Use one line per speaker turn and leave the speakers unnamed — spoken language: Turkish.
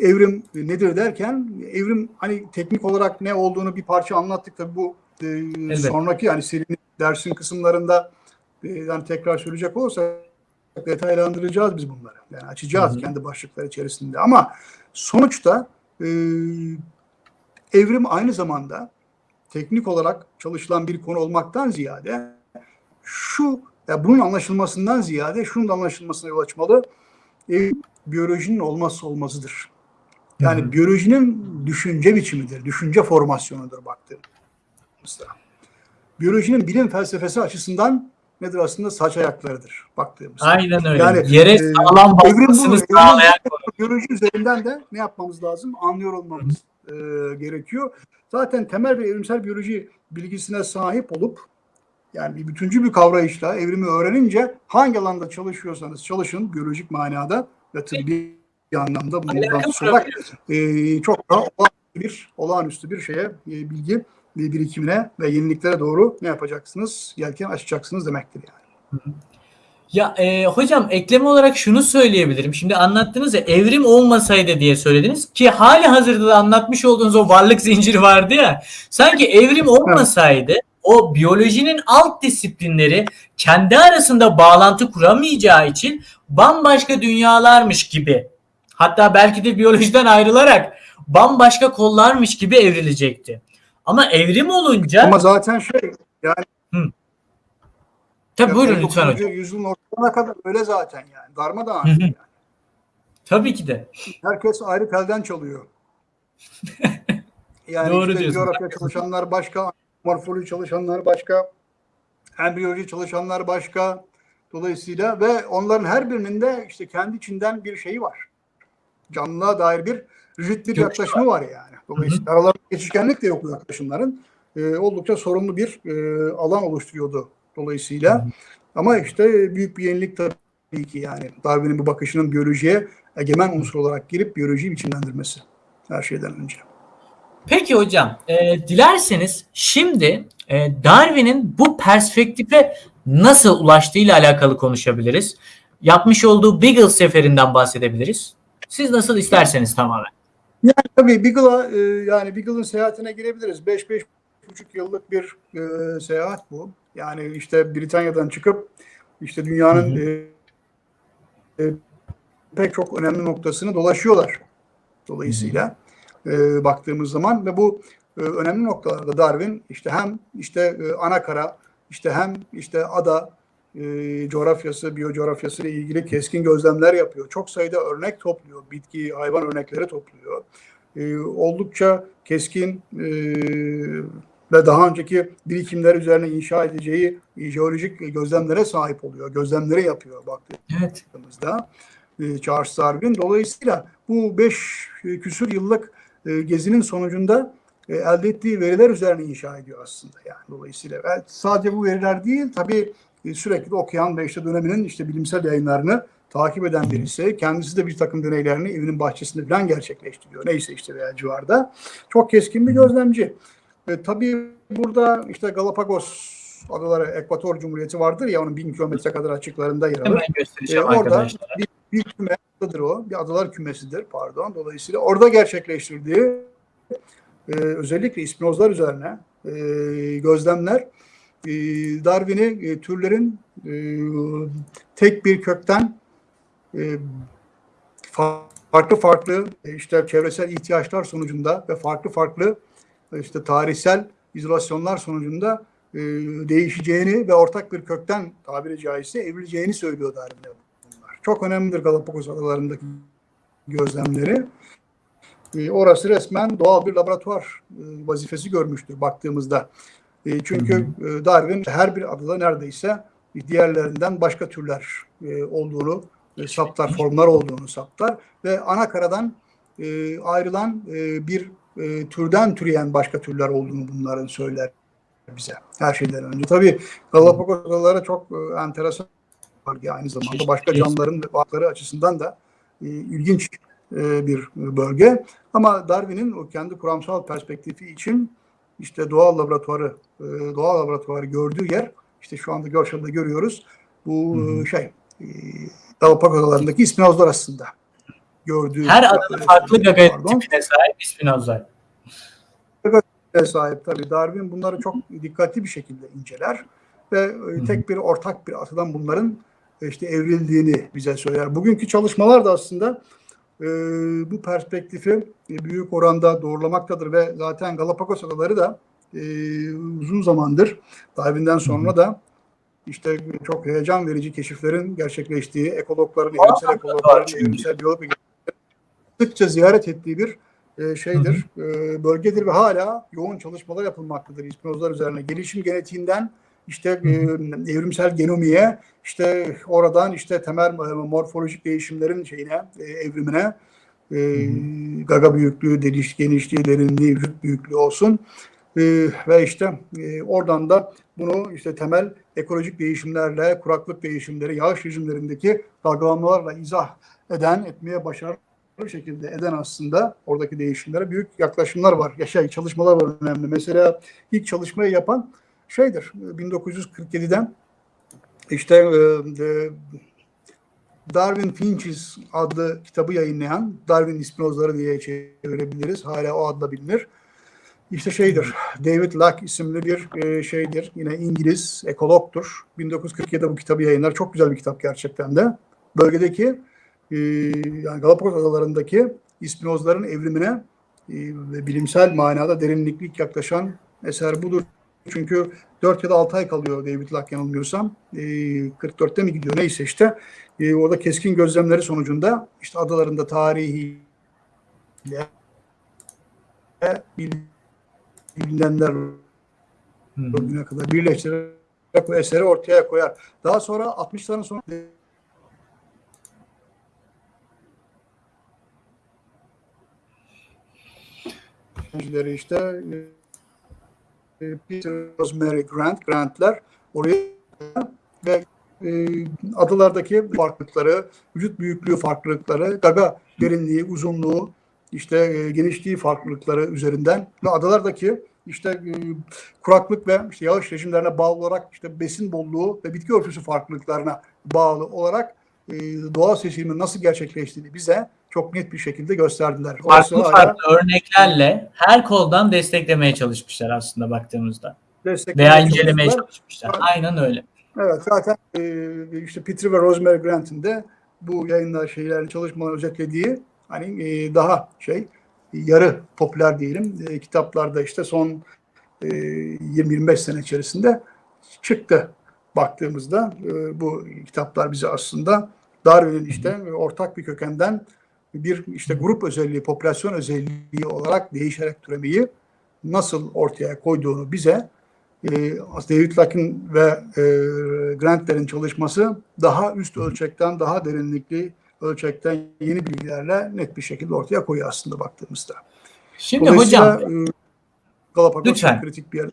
evrim nedir derken evrim hani teknik olarak ne olduğunu bir parça anlattık tabii bu e, sonraki yani serinin dersin kısımlarında e, yani tekrar söyleyecek olursak detaylandıracağız biz bunları. Yani açacağız hı hı. kendi başlıkları içerisinde ama sonuçta e, evrim aynı zamanda teknik olarak çalışılan bir konu olmaktan ziyade şu ya bunun anlaşılmasından ziyade şunun da anlaşılmasına yol açmalı. E, biyolojinin olmazsa olmazıdır. Yani hı hı. biyolojinin düşünce biçimidir, düşünce formasyonudur baktığımızda. Biyolojinin bilim felsefesi açısından nedir aslında saç ayaklarıdır baktığımızda.
Aynen öyle. Yani, Yere e, sağlam basmasını
sağlayan biyoloji üzerinden de ne yapmamız lazım? Anlıyor olmamız e, gerekiyor. Zaten temel bir evrimsel biyoloji bilgisine sahip olup yani bir bütüncül bir kavrayışla evrimi öğrenince hangi alanda çalışıyorsanız çalışın biyolojik manada ve tıbbi bir anlamda bundan sonra e, çok daha olağanüstü bir, olağanüstü bir şeye e, bilgi birikimine ve yeniliklere doğru ne yapacaksınız? Yelken açacaksınız demektir yani.
Ya e, hocam ekleme olarak şunu söyleyebilirim. Şimdi anlattınız ya evrim olmasaydı diye söylediniz ki hali hazırda da anlatmış olduğunuz o varlık zinciri vardı ya. Sanki evrim olmasaydı evet. o biyolojinin alt disiplinleri kendi arasında bağlantı kuramayacağı için bambaşka dünyalarmış gibi. Hatta belki de biyolojiden ayrılarak bambaşka kollarmış gibi evrilecekti. Ama evrim olunca...
Ama zaten şey yani...
Hı. Tabii buyurun lütfen hocam.
Yüzyılın ortasına kadar öyle zaten yani. Darmadağın yani.
Tabii ki de.
Herkes ayrı telden çalıyor. Yani
Doğru
işte
diyorsun.
coğrafya çalışanlar başka, morfoloji çalışanlar başka, embriyoloji çalışanlar başka. Dolayısıyla ve onların her birinin de işte kendi içinden bir şeyi var. Canlılığa dair bir rigid bir yaklaşımı var yani. Dolayısıyla aralarında geçişkenlik de yok bu yaklaşımların. E, oldukça sorunlu bir e, alan oluşturuyordu dolayısıyla. Hı. Ama işte büyük bir yenilik tabii ki yani Darwin'in bu bakışının biyolojiye egemen unsur olarak girip biyolojiyi biçimlendirmesi her şeyden önce.
Peki hocam, e, dilerseniz şimdi e, Darwin'in bu perspektife nasıl ulaştığıyla alakalı konuşabiliriz. Yapmış olduğu Beagle seferinden bahsedebiliriz. Siz nasıl isterseniz tamamen.
Yani tabii Beagle'a e, yani Beagle'ın seyahatine girebiliriz. 5-5,5 yıllık bir e, seyahat bu. Yani işte Britanya'dan çıkıp işte dünyanın hı hı. E, e, pek çok önemli noktasını dolaşıyorlar. Dolayısıyla e, baktığımız zaman ve bu e, önemli noktalarda Darwin işte hem işte e, ana kara işte hem işte ada e, coğrafyası, biyocoğrafyası ile ilgili keskin gözlemler yapıyor. Çok sayıda örnek topluyor. Bitki, hayvan örnekleri topluyor. E, oldukça keskin e, ve daha önceki birikimler üzerine inşa edeceği jeolojik gözlemlere sahip oluyor. Gözlemleri yapıyor baktığımızda evet. e, Charles Darwin. Dolayısıyla bu beş küsür yıllık e, gezinin sonucunda e, elde ettiği veriler üzerine inşa ediyor aslında. Yani dolayısıyla sadece bu veriler değil tabii e, sürekli de okuyan ve işte döneminin işte bilimsel yayınlarını takip eden birisi. Kendisi de bir takım deneylerini evinin bahçesinde falan gerçekleştiriyor. Neyse işte veya civarda. Çok keskin bir gözlemci. E, tabii burada işte Galapagos adaları Ekvator Cumhuriyeti vardır ya onun bin kilometre kadar açıklarında yer alır.
E, orada
bir, bir kümedir o. Bir adalar kümesidir pardon. Dolayısıyla orada gerçekleştirdiği e, özellikle ispinozlar üzerine e, gözlemler e, Darwin'i türlerin e, tek bir kökten e, farklı farklı e, işte çevresel ihtiyaçlar sonucunda ve farklı farklı işte tarihsel izolasyonlar sonucunda değişeceğini ve ortak bir kökten tabiri caizse evrileceğini söylüyor Darwin bunlar. Çok önemlidir Galapagos adalarındaki gözlemleri. Orası resmen doğal bir laboratuvar vazifesi görmüştür baktığımızda. E, çünkü e, Darwin her bir adada neredeyse diğerlerinden başka türler e, olduğunu e, saptar, formlar olduğunu saptar ve ana karadan e, ayrılan e, bir e, türden türeyen başka türler olduğunu bunların söyler bize her şeyden önce. Tabii Galapagos adaları çok e, enteresan bölge aynı zamanda başka canlıların varlıkları açısından da e, ilginç e, bir bölge. Ama Darwin'in o kendi kuramsal perspektifi için işte doğal laboratuvarı e, doğal laboratuvarı gördüğü yer işte şu anda görselde görüyoruz. Bu hı hı. şey e, Galapagos adalarındaki ispinozlar aslında. gördüğü
Her adada farklı gaga tipine sahip Spinoza.
sahip tabii. Darwin bunları çok dikkatli bir şekilde inceler ve e, tek bir ortak bir atadan bunların e, işte evrildiğini bize söyler. Bugünkü çalışmalar da aslında e, bu perspektifi e, büyük oranda doğrulamaktadır ve zaten Galapagos adaları da e, uzun zamandır Darwin'den sonra da işte çok heyecan verici keşiflerin gerçekleştiği, ekologların, evrimsel ekologların,
çünkü.
evrimsel biyolog sıkça ziyaret ettiği bir e, şeydir, e, bölgedir ve hala yoğun çalışmalar yapılmaktadır İspinozlar üzerine. Gelişim genetiğinden işte evrimsel genomiye, işte oradan işte temel morfolojik değişimlerin şeyine, evrimine, e, gaga büyüklüğü, deliş, genişliği, derinliği, vücut büyüklüğü olsun. Ve işte oradan da bunu işte temel ekolojik değişimlerle, kuraklık değişimleri, yağış rejimlerindeki dalgalanmalarla izah eden, etmeye başarılı bir şekilde eden aslında oradaki değişimlere büyük yaklaşımlar var. Ya şey, çalışmalar var önemli. Mesela ilk çalışmayı yapan şeydir 1947'den işte e, e, Darwin Finches adlı kitabı yayınlayan Darwin Spinozları diye çevirebiliriz. Hala o adla bilinir. İşte şeydir, David Locke isimli bir e, şeydir. Yine İngiliz ekologtur. 1947'de bu kitabı yayınlar. Çok güzel bir kitap gerçekten de. Bölgedeki e, yani Galapagos adalarındaki ispinozların evrimine e, bilimsel manada derinlikli yaklaşan eser budur. Çünkü 4 ya da 6 ay kalıyor David Locke yanılmıyorsam. E, 44'te mi gidiyor neyse işte. E, orada keskin gözlemleri sonucunda işte adalarında tarihi bilinenler bugüne kadar birleştirerek bu eseri ortaya koyar. Daha sonra 60'ların sonu işte e, Peter Rosemary Grant, Grant'ler oraya ve e, adalardaki farklılıkları, vücut büyüklüğü farklılıkları, gaga derinliği, uzunluğu, işte e, genişliği farklılıkları üzerinden ve adalardaki işte e, kuraklık ve işte yağış rejimlerine bağlı olarak işte besin bolluğu ve bitki örtüsü farklılıklarına bağlı olarak e, doğal seçilimin nasıl gerçekleştiğini bize çok net bir şekilde gösterdiler.
Farklı
hala
farklı örneklerle her koldan desteklemeye çalışmışlar aslında baktığımızda. Veya incelemeye çalışmışlar. Aynen öyle.
Evet zaten e, işte Peter ve Rosemary Grant'in de bu yayınlar şeylerin çalışmalarını özetlediği hani e, daha şey yarı popüler diyelim e, kitaplarda işte son e, 20-25 sene içerisinde çıktı baktığımızda e, bu kitaplar bize aslında Darwin'in işte ortak bir kökenden bir işte grup özelliği, popülasyon özelliği olarak değişerek türemeyi nasıl ortaya koyduğunu bize e, David Locke'ın ve e, Grant'lerin çalışması daha üst ölçekten, daha derinlikli ölçekten yeni bilgilerle net bir şekilde ortaya koyuyor aslında baktığımızda.
Şimdi hocam
e, Galapagos
Lütfen.
kritik bir yer.